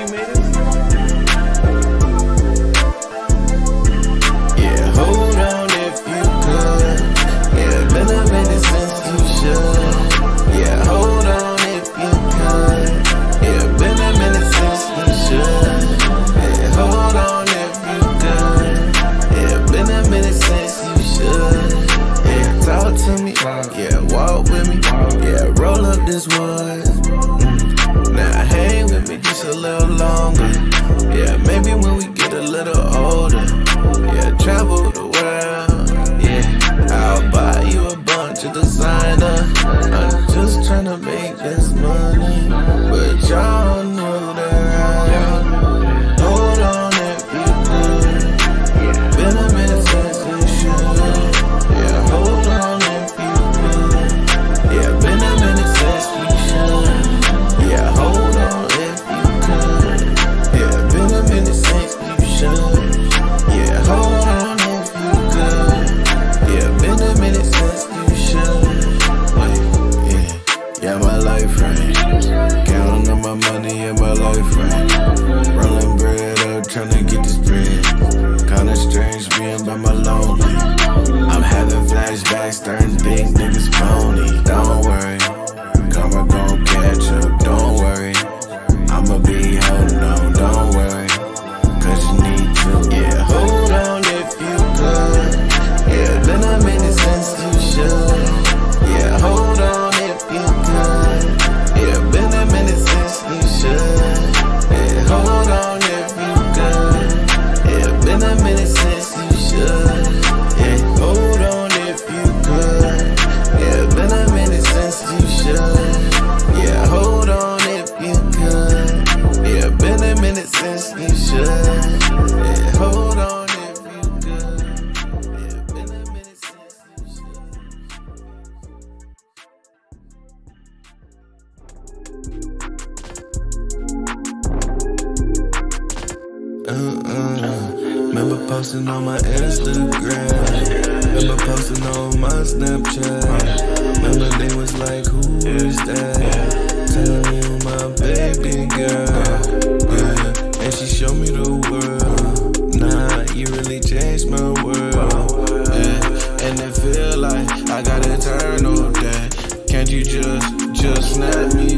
you made us? Yeah, hold on if you could. Yeah, been a minute since you should. Yeah, hold on if you could. Yeah, been a minute since you should. Yeah, hold on if you could. Yeah, been a minute since you should. Yeah, talk to me. Yeah, walk with me. Yeah, roll up this wood a little longer. Yeah, maybe when we get a little older. Yeah, travel the world. Yeah, I'll buy you a bunch of designer. I'm just trying to make this money, but y'all know. uh-uh. Remember posting on my Instagram. Remember posting on my Snapchat. Remember they was like, who is that? Tell you my baby girl. Yeah, and she showed me the world. Nah, you really changed my world. Yeah, and it feel like I gotta turn on that. Can't you just, just snap me?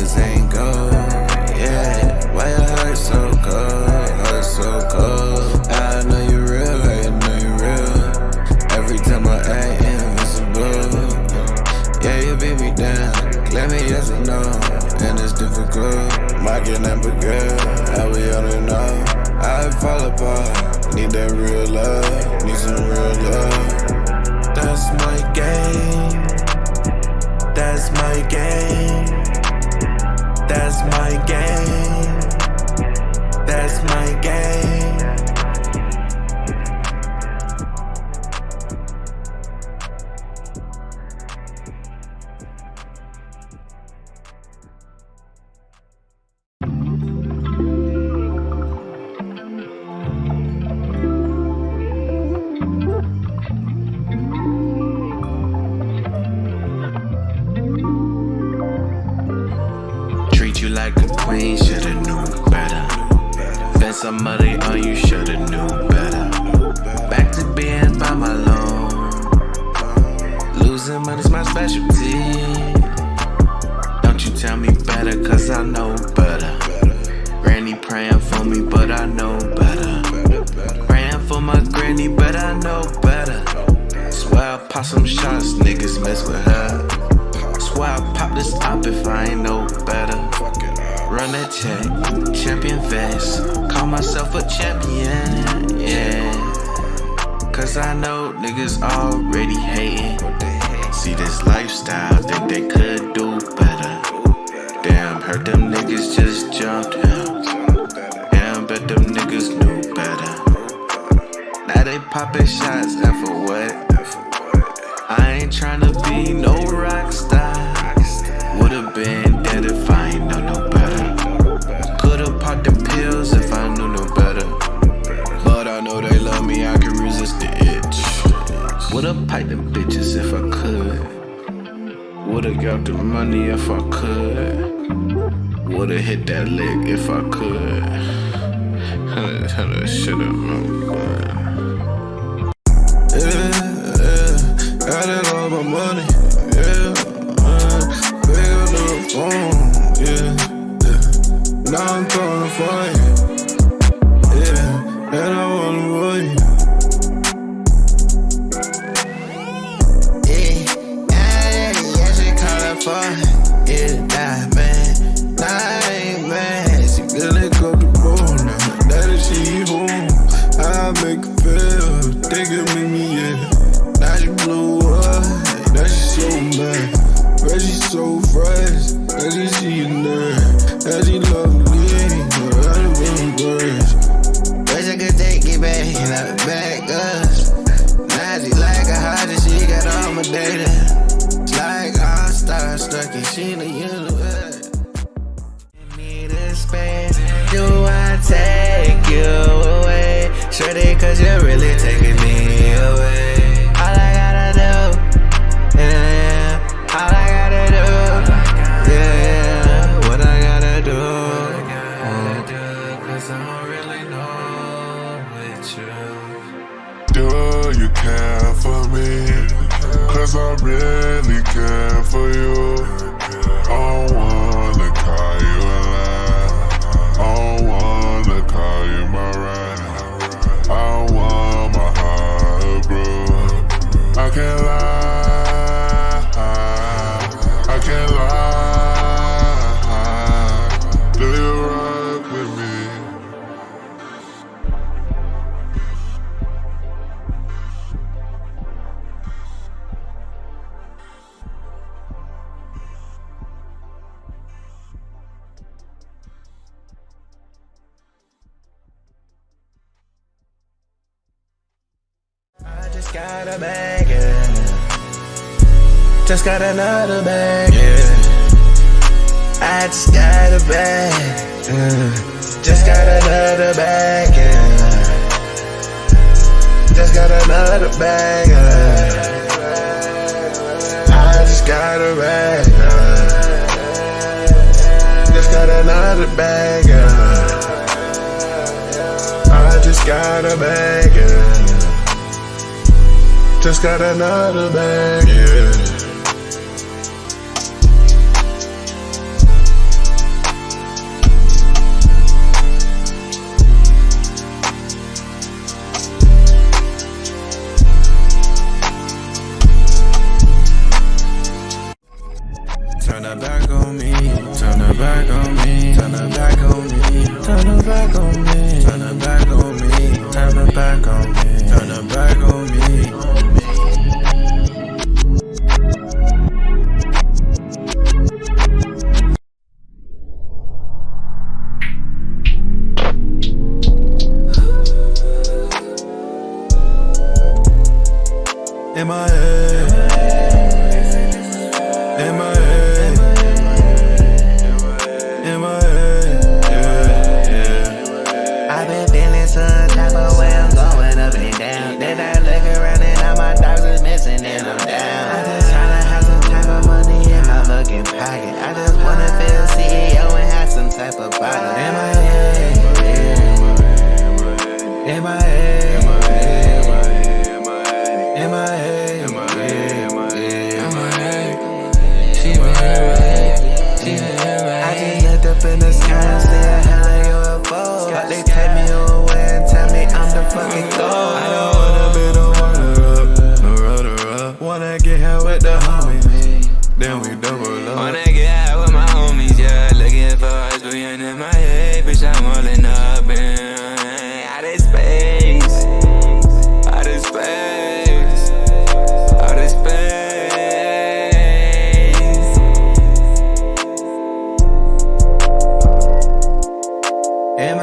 Lit ain't gold. Tell me better, cause I know better. Granny praying for me, but I know better. Praying for my granny, but I know better. Swear I pop some shots, niggas mess with her. Swear I pop this up if I ain't no better. Run that check, champion vest. Call myself a champion, yeah. Cause I know niggas already hating. See this lifestyle, think they could do heard them niggas just jumped him. Damn, bet them niggas knew better. Now they poppin' shots, and for what? I ain't tryna be no rock star. Would've been dead if I ain't know no better. Could've popped the pills if I knew no better. But I know they love me, I can resist the itch. Would've piped them bitches if I could. Would've got the money if I could. Would've hit that lick if I could. Should've known, but. Yeah, yeah, got it all my money, yeah, uh, up the phone, yeah, yeah. Now I'm calling for you, But she so Just got a bag, yeah. Just got another bag, yeah. I just got a bag, mm. Just got another bag, yeah. Just got another bag, yeah. I just got a bag, yeah. Just got another bag. I just got a bag. Just got another bag. Yeah. MIA my head. Yeah, yeah. I been feeling some type of way. I'm going up and down. Then I look around and all my dogs missing and I'm down. I just tryna have some type of money in my fucking pocket. I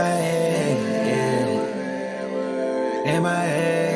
head, yeah. In my head.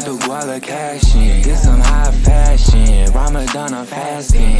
out the guala cashing. Get some high fashion. Ramadan, I'm fasting.